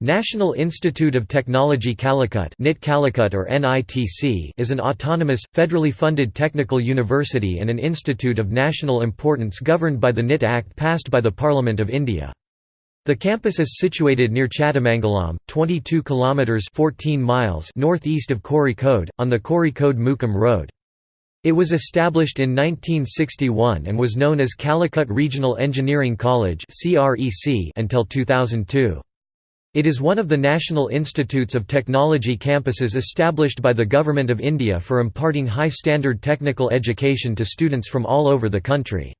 National Institute of Technology Calicut NIT Calicut or NITC is an autonomous, federally funded technical university and an institute of national importance governed by the NIT Act passed by the Parliament of India. The campus is situated near Chathamangalam, 22 kilometers 14 miles northeast of Kozhikode, on the Kozhikode-Mukkam road. It was established in 1961 and was known as Calicut Regional Engineering College until 2002. It is one of the National Institutes of Technology campuses established by the Government of India for imparting high-standard technical education to students from all over the country.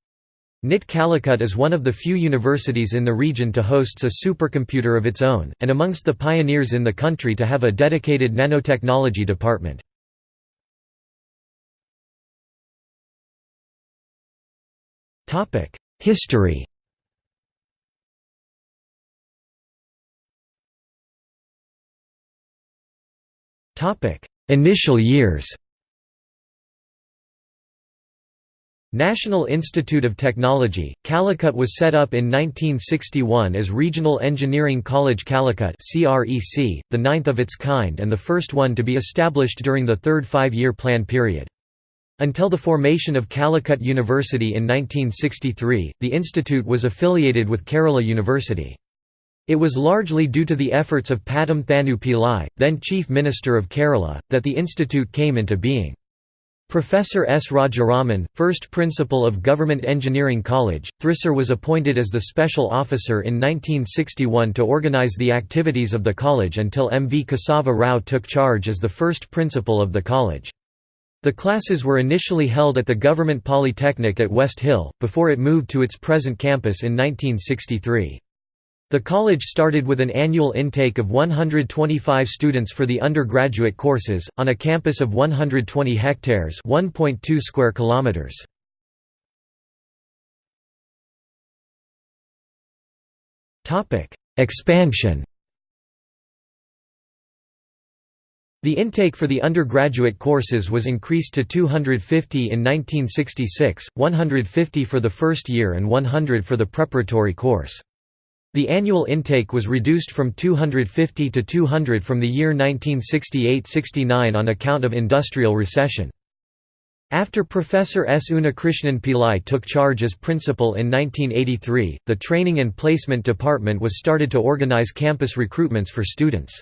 NIT Calicut is one of the few universities in the region to hosts a supercomputer of its own, and amongst the pioneers in the country to have a dedicated nanotechnology department. History Initial years National Institute of Technology, Calicut was set up in 1961 as Regional Engineering College Calicut the ninth of its kind and the first one to be established during the third five-year plan period. Until the formation of Calicut University in 1963, the institute was affiliated with Kerala University. It was largely due to the efforts of Pattom Thanu Pillai, then Chief Minister of Kerala, that the institute came into being. Professor S. Rajaraman, first principal of Government Engineering College, Thrissur was appointed as the special officer in 1961 to organize the activities of the college until M. V. Kesava Rao took charge as the first principal of the college. The classes were initially held at the Government Polytechnic at West Hill, before it moved to its present campus in 1963. The college started with an annual intake of 125 students for the undergraduate courses, on a campus of 120 hectares 1.2 square kilometers. Expansion The intake for the undergraduate courses was increased to 250 in 1966, 150 for the first year and 100 for the preparatory course. The annual intake was reduced from 250 to 200 from the year 1968–69 on account of industrial recession. After Professor S. Unnikrishnan Pillai took charge as principal in 1983, the Training and Placement Department was started to organize campus recruitments for students.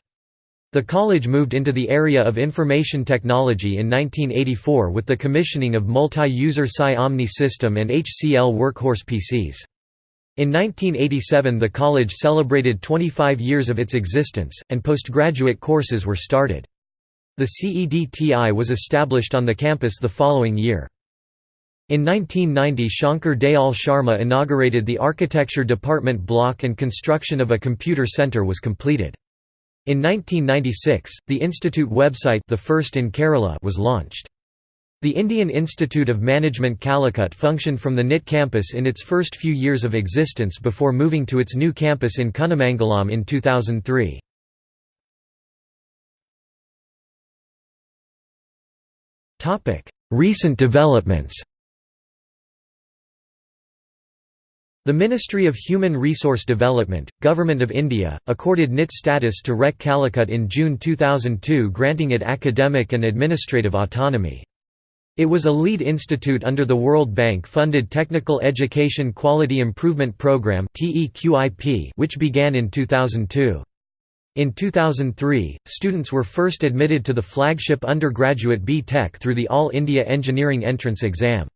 The college moved into the area of information technology in 1984 with the commissioning of multi-user Psi Omni system and HCL workhorse PCs. In 1987 the college celebrated 25 years of its existence, and postgraduate courses were started. The CEDTI was established on the campus the following year. In 1990 Shankar Dayal Sharma inaugurated the architecture department block and construction of a computer center was completed. In 1996, the institute website the first in Kerala was launched. The Indian Institute of Management Calicut functioned from the NIT campus in its first few years of existence before moving to its new campus in Kunnamangalam in 2003. Recent developments The Ministry of Human Resource Development, Government of India, accorded NIT status to REC Calicut in June 2002 granting it academic and administrative autonomy. It was a lead institute under the World Bank-funded Technical Education Quality Improvement Programme which began in 2002. In 2003, students were first admitted to the flagship undergraduate B.Tech through the All India Engineering Entrance Exam.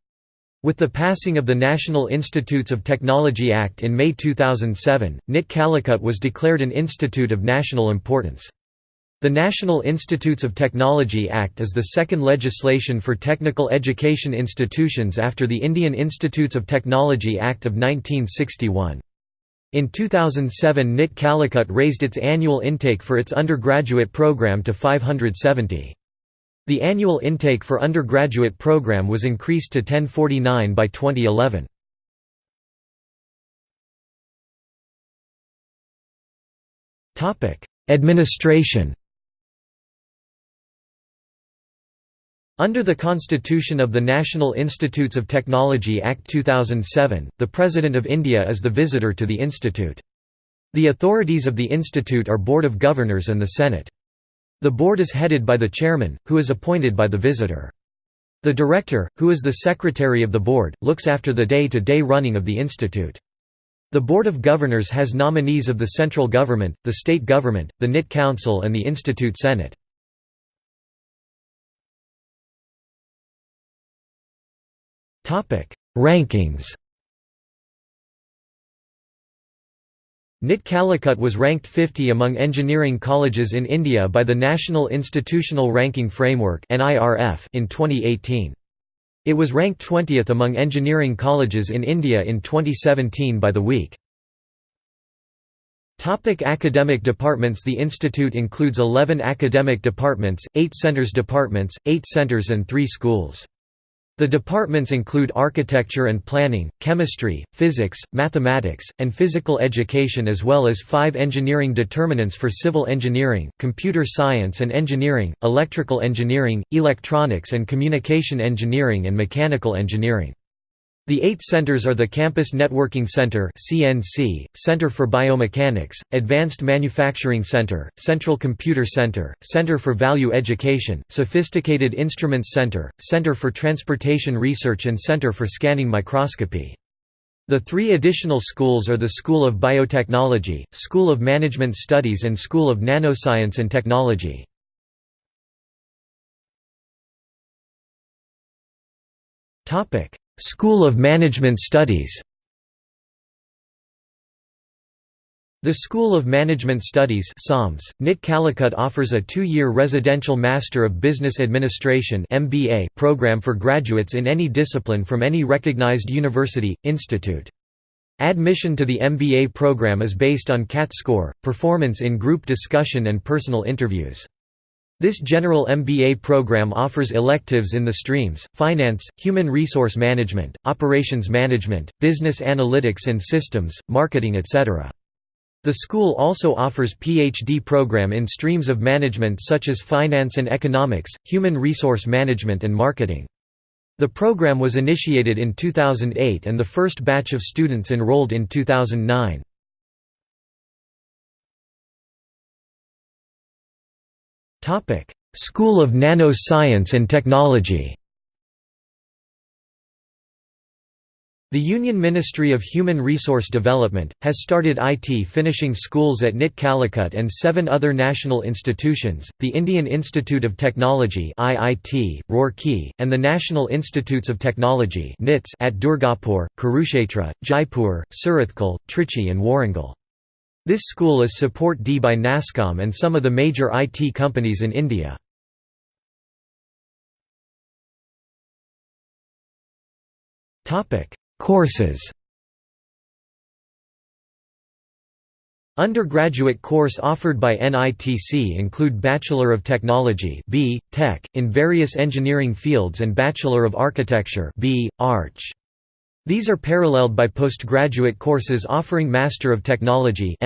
With the passing of the National Institutes of Technology Act in May 2007, NIT Calicut was declared an institute of national importance. The National Institutes of Technology Act is the second legislation for technical education institutions after the Indian Institutes of Technology Act of 1961. In 2007 NIT Calicut raised its annual intake for its undergraduate program to 570. The annual intake for undergraduate program was increased to 1049 by 2011. Administration Under the Constitution of the National Institutes of Technology Act 2007, the President of India is the visitor to the institute. The authorities of the institute are Board of Governors and the Senate. The board is headed by the chairman, who is appointed by the visitor. The director, who is the secretary of the board, looks after the day-to-day -day running of the institute. The Board of Governors has nominees of the central government, the state government, the NIT Council and the Institute Senate. Rankings NIT Calicut was ranked 50 among engineering colleges in India by the National Institutional Ranking Framework in 2018. It was ranked 20th among engineering colleges in India in 2017 by The Week. Topic academic departments The institute includes 11 academic departments, 8 centers departments, 8 centers and 3 schools. The departments include architecture and planning, chemistry, physics, mathematics, and physical education as well as five engineering determinants for civil engineering, computer science and engineering, electrical engineering, electronics and communication engineering and mechanical engineering. The eight centers are the Campus Networking Center (CNC), Center for Biomechanics, Advanced Manufacturing Center, Central Computer Center, Center for Value Education, Sophisticated Instruments Center, Center for Transportation Research and Center for Scanning Microscopy. The three additional schools are the School of Biotechnology, School of Management Studies and School of Nanoscience and Technology. Topic: School of Management Studies The School of Management Studies SOMS, NIT Calicut offers a two-year residential Master of Business Administration MBA program for graduates in any discipline from any recognized university, institute. Admission to the MBA program is based on CAT score, performance in group discussion and personal interviews. This general MBA program offers electives in the streams, finance, human resource management, operations management, business analytics and systems, marketing etc. The school also offers PhD program in streams of management such as finance and economics, human resource management and marketing. The program was initiated in 2008 and the first batch of students enrolled in 2009. Topic: School of Nano-Science and Technology. The Union Ministry of Human Resource Development, has started IT finishing schools at NIT Calicut and seven other national institutions, the Indian Institute of Technology Roorkee, and the National Institutes of Technology at Durgapur, Kurukshetra, Jaipur, Surathkal, Trichy and Warangal. This school is Support D by NASSCOM and some of the major IT companies in India. Courses Undergraduate course offered by NITC include Bachelor of Technology B. Tech, in various engineering fields and Bachelor of Architecture B. Arch. These are paralleled by postgraduate courses offering Master of Technology.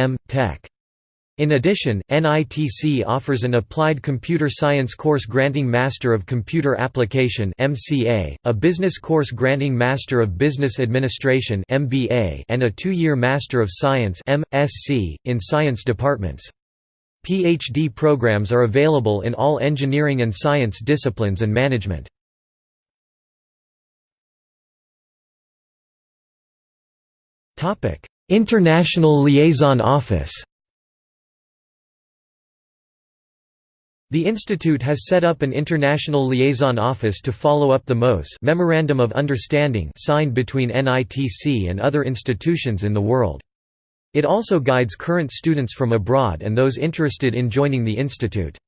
In addition, NITC offers an Applied Computer Science course granting Master of Computer Application MCA, a business course granting Master of Business Administration MBA, and a two-year Master of Science MSc, in science departments. PhD programs are available in all engineering and science disciplines and management. International Liaison Office The institute has set up an international liaison office to follow up the MOS Memorandum of Understanding signed between NITC and other institutions in the world. It also guides current students from abroad and those interested in joining the institute.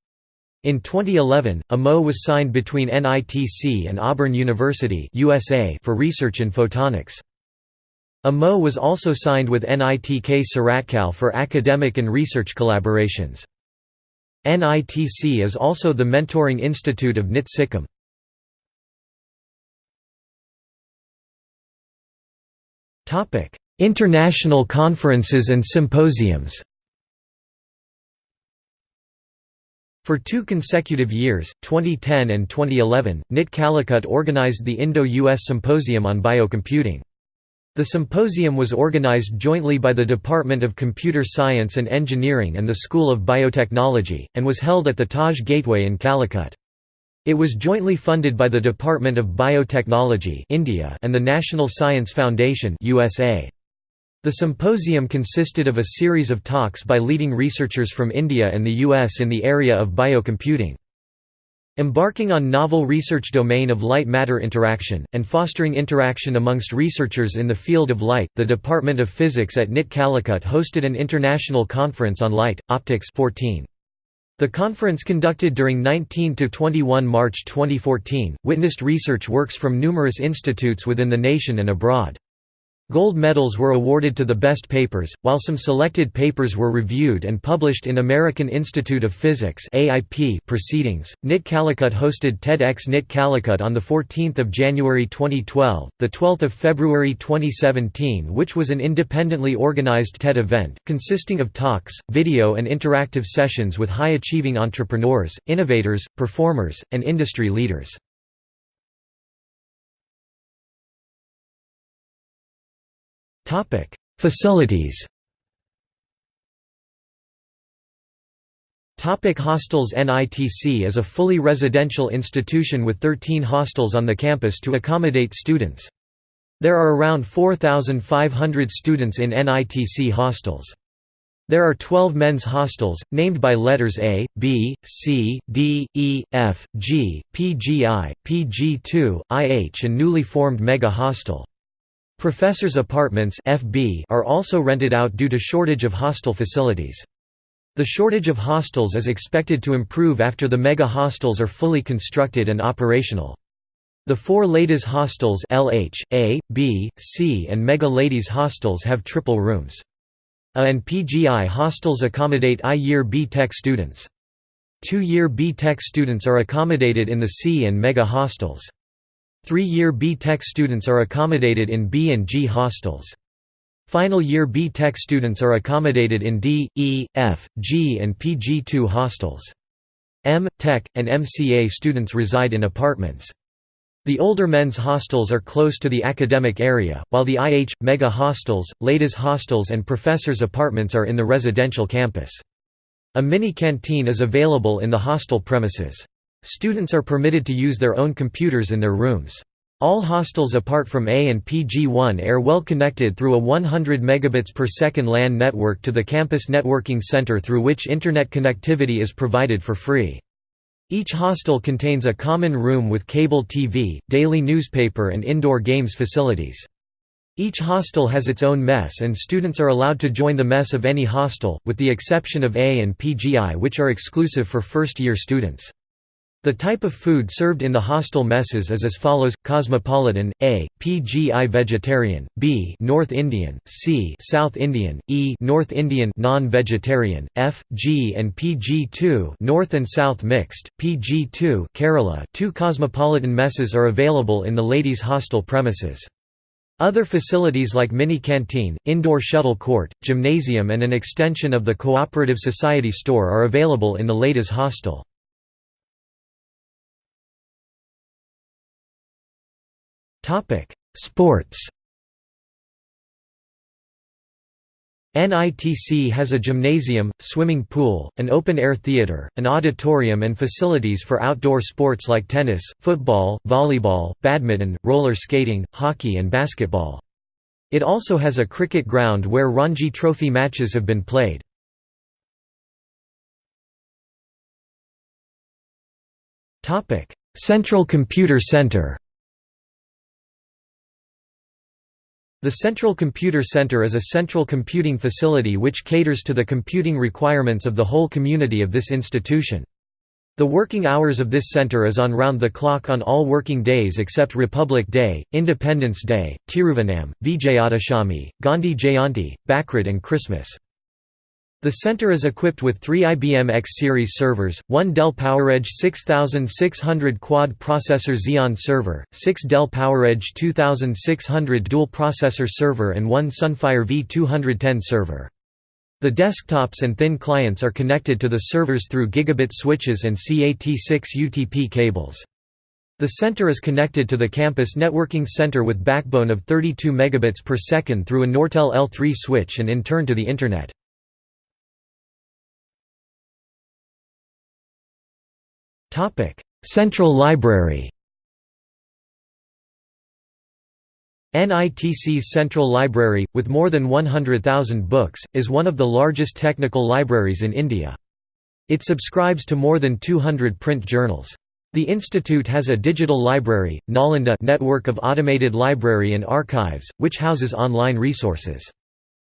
In 2011, a MO was signed between NITC and Auburn University USA for research in photonics. A MO was also signed with NITK Surathkal for academic and research collaborations. NITC is also the mentoring institute of NIT Sikkim. International conferences and symposiums For two consecutive years, 2010 and 2011, NIT Calicut organized the Indo-US Symposium on Biocomputing. The symposium was organized jointly by the Department of Computer Science and Engineering and the School of Biotechnology, and was held at the Taj Gateway in Calicut. It was jointly funded by the Department of Biotechnology India and the National Science Foundation USA. The symposium consisted of a series of talks by leading researchers from India and the US in the area of biocomputing. Embarking on novel research domain of light-matter interaction, and fostering interaction amongst researchers in the field of light, the Department of Physics at NIT Calicut hosted an international conference on light, optics 14. The conference conducted during 19 to 21 March 2014, witnessed research works from numerous institutes within the nation and abroad. Gold medals were awarded to the best papers, while some selected papers were reviewed and published in American Institute of Physics (AIP) proceedings. NIT Calicut hosted TEDx NIT Calicut on the 14th of January 2012, the 12th of February 2017, which was an independently organized TED event consisting of talks, video and interactive sessions with high-achieving entrepreneurs, innovators, performers, and industry leaders. Topic: Facilities. Topic hostels NITC is a fully residential institution with 13 hostels on the campus to accommodate students. There are around 4,500 students in NITC hostels. There are 12 men's hostels, named by letters A, B, C, D, E, F, G, PGI, PG2, IH and newly formed Mega Hostel. Professors' apartments FB are also rented out due to shortage of hostel facilities. The shortage of hostels is expected to improve after the mega hostels are fully constructed and operational. The four ladies hostels LH, A, B, C and Mega Ladies hostels have triple rooms. A and PGI hostels accommodate I-year B-Tech students. Two-year B-Tech students are accommodated in the C and Mega hostels. Three-year B-Tech students are accommodated in B and G hostels. Final year B-Tech students are accommodated in D, E, F, G and PG2 hostels. M, Tech, and MCA students reside in apartments. The older men's hostels are close to the academic area, while the IH, Mega hostels, Ladies hostels and professors' apartments are in the residential campus. A mini canteen is available in the hostel premises. Students are permitted to use their own computers in their rooms. All hostels apart from A and PG1 are well connected through a 100 megabits per second LAN network to the campus networking center through which internet connectivity is provided for free. Each hostel contains a common room with cable TV, daily newspaper and indoor games facilities. Each hostel has its own mess and students are allowed to join the mess of any hostel, with the exception of A and PGI which are exclusive for first-year students. The type of food served in the hostel messes is as follows: Cosmopolitan, A, PGI vegetarian, B, North Indian, C, South Indian, E, North Indian non-vegetarian, F, G and PG2, North and South mixed, PG2, Kerala. Two cosmopolitan messes are available in the ladies' hostel premises. Other facilities like mini canteen, indoor shuttle court, gymnasium and an extension of the Cooperative Society store are available in the ladies' hostel. Sports NITC has a gymnasium, swimming pool, an open-air theater, an auditorium and facilities for outdoor sports like tennis, football, volleyball, badminton, roller skating, hockey and basketball. It also has a cricket ground where Ranji Trophy matches have been played. Central Computer Center The Central Computer Center is a central computing facility which caters to the computing requirements of the whole community of this institution. The working hours of this center is on round the clock on all working days except Republic Day, Independence Day, Thiruvonam, Vijayadashami, Gandhi Jayanti, Bakrid and Christmas. The center is equipped with three IBM X series servers, one Dell PowerEdge 6600 quad-processor Xeon server, six Dell PowerEdge 2600 dual-processor server and one Sunfire V210 server. The desktops and thin clients are connected to the servers through gigabit switches and CAT6 UTP cables. The center is connected to the campus networking center with backbone of 32 megabits per second through a Nortel L3 switch and in turn to the Internet. Central Library NITC's Central Library, with more than 100,000 books, is one of the largest technical libraries in India. It subscribes to more than 200 print journals. The institute has a digital library, Nalanda network of automated library and archives, which houses online resources.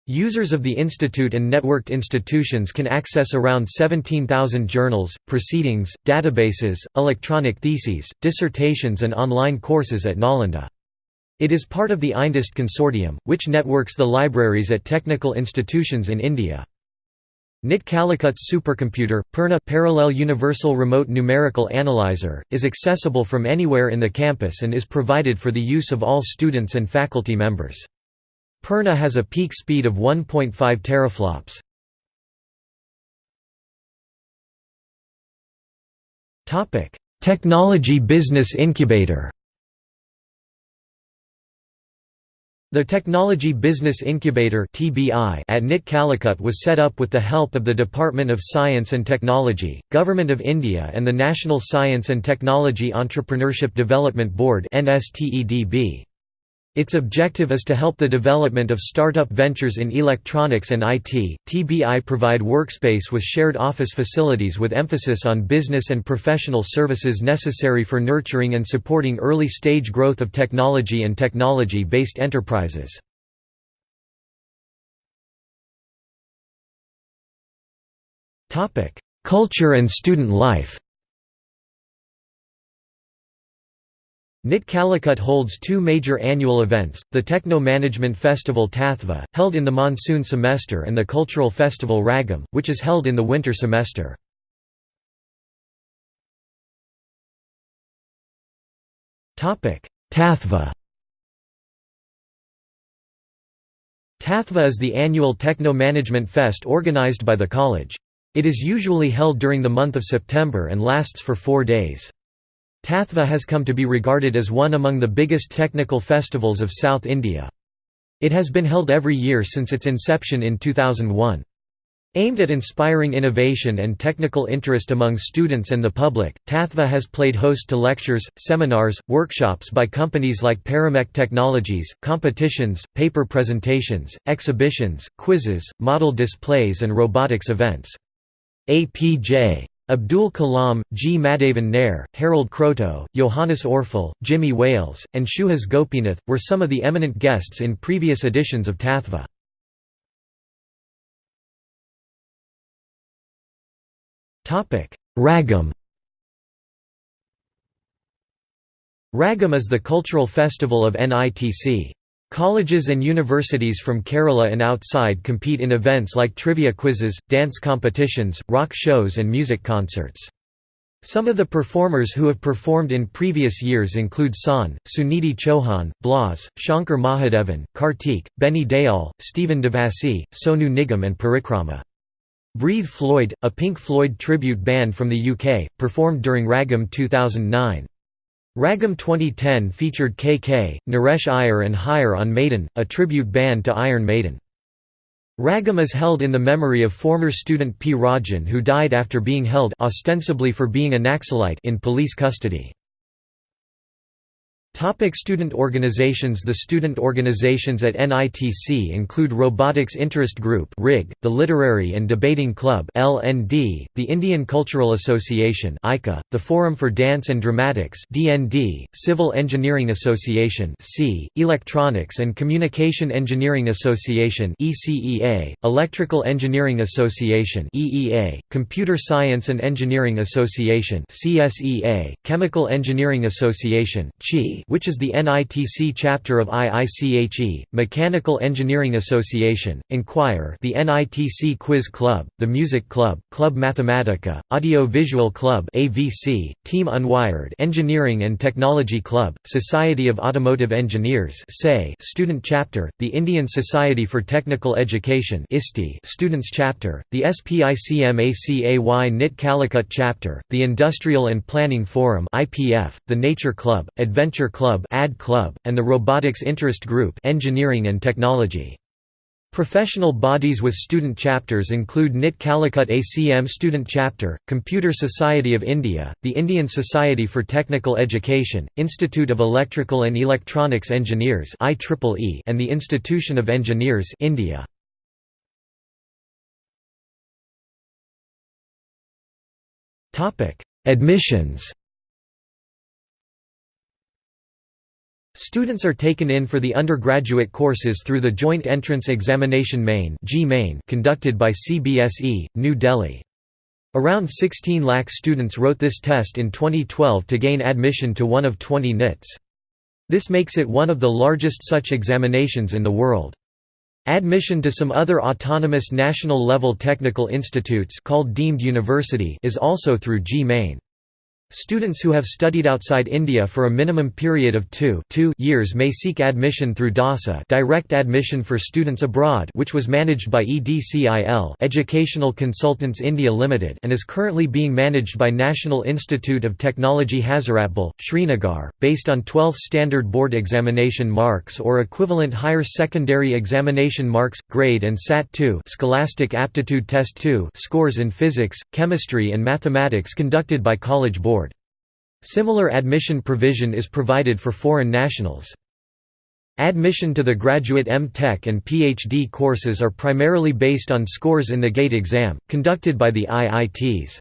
Users of the institute and networked institutions can access around 17,000 journals, proceedings, databases, electronic theses, dissertations and online courses at Nalanda. It is part of the INDEST consortium, which networks the libraries at technical institutions in India. NIT Calicut supercomputer, Purna Parallel Universal Remote Numerical Analyzer, is accessible from anywhere in the campus and is provided for the use of all students and faculty members. Purna has a peak speed of 1.5 teraflops. Technology Business Incubator The Technology Business Incubator at NIT Calicut was set up with the help of the Department of Science and Technology, Government of India and the National Science and Technology Entrepreneurship Development Board its objective is to help the development of startup ventures in electronics and IT. TBI provide workspace with shared office facilities with emphasis on business and professional services necessary for nurturing and supporting early stage growth of technology and technology based enterprises. Culture and student life NIT Calicut holds two major annual events, the Techno Management Festival Tathva, held in the monsoon semester and the Cultural Festival Ragam, which is held in the winter semester. Tathva Tathva is the annual Techno Management Fest organized by the college. It is usually held during the month of September and lasts for four days. Tathva has come to be regarded as one among the biggest technical festivals of South India. It has been held every year since its inception in 2001. Aimed at inspiring innovation and technical interest among students and the public, Tathva has played host to lectures, seminars, workshops by companies like Paramech Technologies, competitions, paper presentations, exhibitions, quizzes, model displays and robotics events. APJ Abdul Kalam, G. Madhavan Nair, Harold Kroto, Johannes Orfel, Jimmy Wales, and Suhas Gopinath, were some of the eminent guests in previous editions of Tathva. Ragam Ragam is the cultural festival of NITC. Colleges and universities from Kerala and outside compete in events like trivia quizzes, dance competitions, rock shows and music concerts. Some of the performers who have performed in previous years include Shaan, Sunidhi Chauhan, Blas, Shankar Mahadevan, Kartik, Benny Dayal, Stephen Devassy, Sonu Nigam and Parikrama. Breathe Floyd, a Pink Floyd tribute band from the UK, performed during Ragam 2009. Ragam 2010 featured KK, Naresh Iyer and Higher on Maiden, a tribute band to Iron Maiden. Ragam is held in the memory of former student P. Rajan who died after being held ostensibly for being a Naxalite in police custody. Topic student organizations The student organizations at NITC include Robotics Interest Group RIG, the Literary and Debating Club LND, the Indian Cultural Association ICA, the Forum for Dance and Dramatics DND, Civil Engineering Association C, Electronics and Communication Engineering Association ECEA, Electrical Engineering Association EEA, Computer Science and Engineering Association CSEA, Chemical Engineering Association CHI, which is the NITC chapter of IICHE, Mechanical Engineering Association, Enquire the NITC Quiz Club, the Music Club, Club Mathematica, Audio Visual Club AVC, Team Unwired Engineering and Technology Club, Society of Automotive Engineers Student Chapter, the Indian Society for Technical Education Students Chapter, the SPICMACAY NIT Calicut Chapter, the Industrial and Planning Forum the Nature Club, Adventure Club AD Club, and the Robotics Interest Group Engineering and Technology. Professional bodies with student chapters include NIT Calicut ACM Student Chapter, Computer Society of India, the Indian Society for Technical Education, Institute of Electrical and Electronics Engineers and the Institution of Engineers India. Admissions Students are taken in for the undergraduate courses through the Joint Entrance Examination Main conducted by CBSE, New Delhi. Around 16 lakh students wrote this test in 2012 to gain admission to one of 20 NITs. This makes it one of the largest such examinations in the world. Admission to some other autonomous national-level technical institutes called deemed university is also through JEE-Main. Students who have studied outside India for a minimum period of two, two years may seek admission through DASA direct admission for students abroad which was managed by EDCIL Educational Consultants India Limited and is currently being managed by National Institute of Technology Hazratbal, Srinagar, based on 12th Standard Board Examination marks or equivalent higher secondary examination marks, grade and SAT 2 Scholastic Aptitude Test 2 scores in physics, chemistry and mathematics conducted by College Board. Similar admission provision is provided for foreign nationals. Admission to the graduate M.Tech and PhD courses are primarily based on scores in the GATE exam, conducted by the IITs.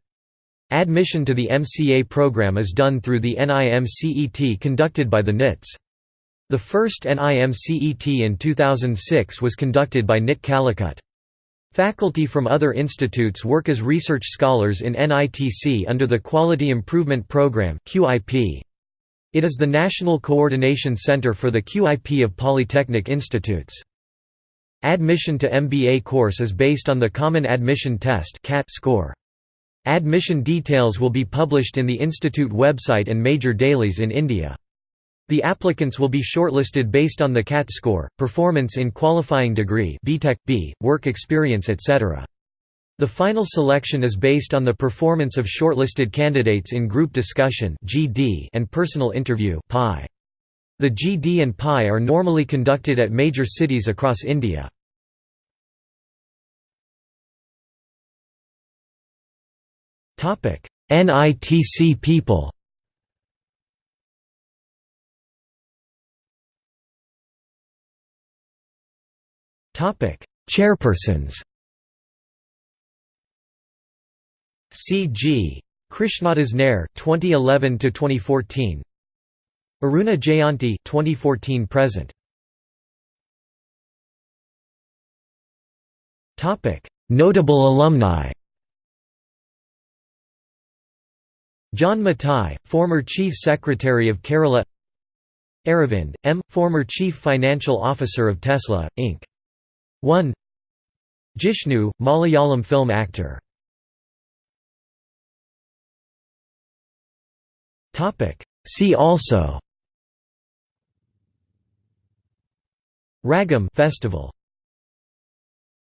Admission to the MCA program is done through the NIMCET conducted by the NITs. The first NIMCET in 2006 was conducted by NIT Calicut. Faculty from other institutes work as research scholars in NITC under the Quality Improvement Program It is the National Coordination Center for the QIP of Polytechnic Institutes. Admission to MBA course is based on the Common Admission Test CAT' score. Admission details will be published in the institute website and major dailies in India. The applicants will be shortlisted based on the CAT score, performance in qualifying degree B.Tech, B, work experience etc. The final selection is based on the performance of shortlisted candidates in group discussion and personal interview The GD and PI are normally conducted at major cities across India. NITC people Chairpersons C.G. Krishnadas Nair 2011 to 2014 Aruna Jayanthi 2014 present Topic Notable alumni John Matai, former Chief Secretary of Kerala Aravind, M., former Chief Financial Officer of Tesla, Inc. 1 Jishnu, Malayalam film actor. See also. Ragam festival